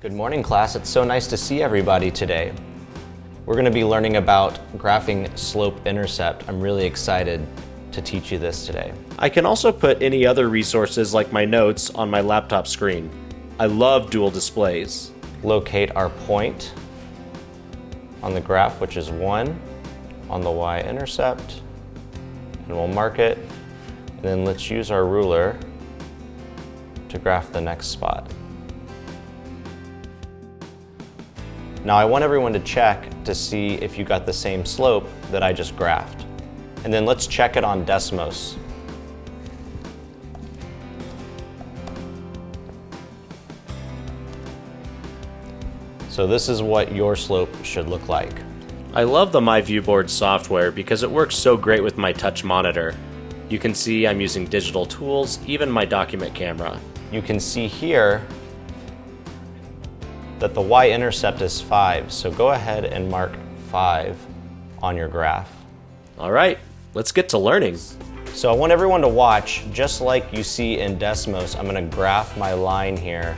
Good morning, class. It's so nice to see everybody today. We're going to be learning about graphing slope-intercept. I'm really excited to teach you this today. I can also put any other resources like my notes on my laptop screen. I love dual displays. Locate our point on the graph, which is 1 on the y-intercept, and we'll mark it. And then let's use our ruler to graph the next spot. Now I want everyone to check to see if you got the same slope that I just graphed. And then let's check it on Desmos. So this is what your slope should look like. I love the MyViewBoard software because it works so great with my touch monitor. You can see I'm using digital tools, even my document camera. You can see here that the y-intercept is 5, so go ahead and mark 5 on your graph. All right, let's get to learning. So I want everyone to watch, just like you see in Desmos, I'm gonna graph my line here,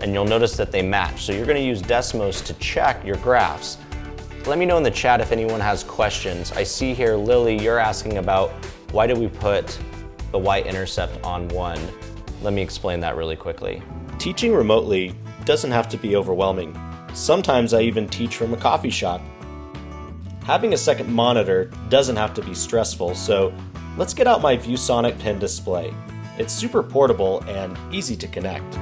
and you'll notice that they match. So you're gonna use Desmos to check your graphs. Let me know in the chat if anyone has questions. I see here, Lily, you're asking about why did we put the y-intercept on one? Let me explain that really quickly. Teaching remotely doesn't have to be overwhelming. Sometimes I even teach from a coffee shop. Having a second monitor doesn't have to be stressful, so let's get out my ViewSonic pen display. It's super portable and easy to connect.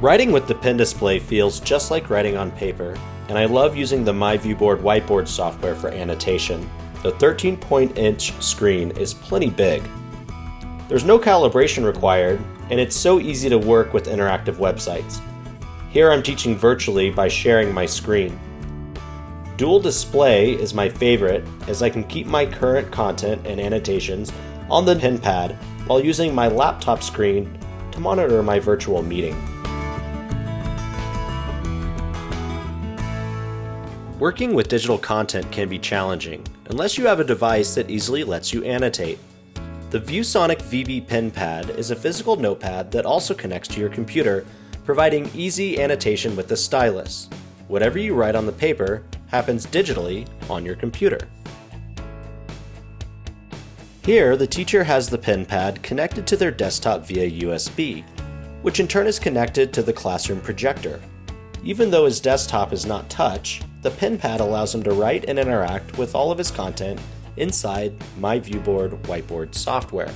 Writing with the pen display feels just like writing on paper, and I love using the MyViewBoard whiteboard software for annotation. The 13-point-inch screen is plenty big. There's no calibration required, and it's so easy to work with interactive websites. Here I'm teaching virtually by sharing my screen. Dual display is my favorite as I can keep my current content and annotations on the pen pad while using my laptop screen to monitor my virtual meeting. Working with digital content can be challenging unless you have a device that easily lets you annotate. The ViewSonic VB Pen Pad is a physical notepad that also connects to your computer, providing easy annotation with the stylus. Whatever you write on the paper happens digitally on your computer. Here, the teacher has the pen pad connected to their desktop via USB, which in turn is connected to the classroom projector. Even though his desktop is not touch, the pen pad allows him to write and interact with all of his content inside MyViewBoard whiteboard software.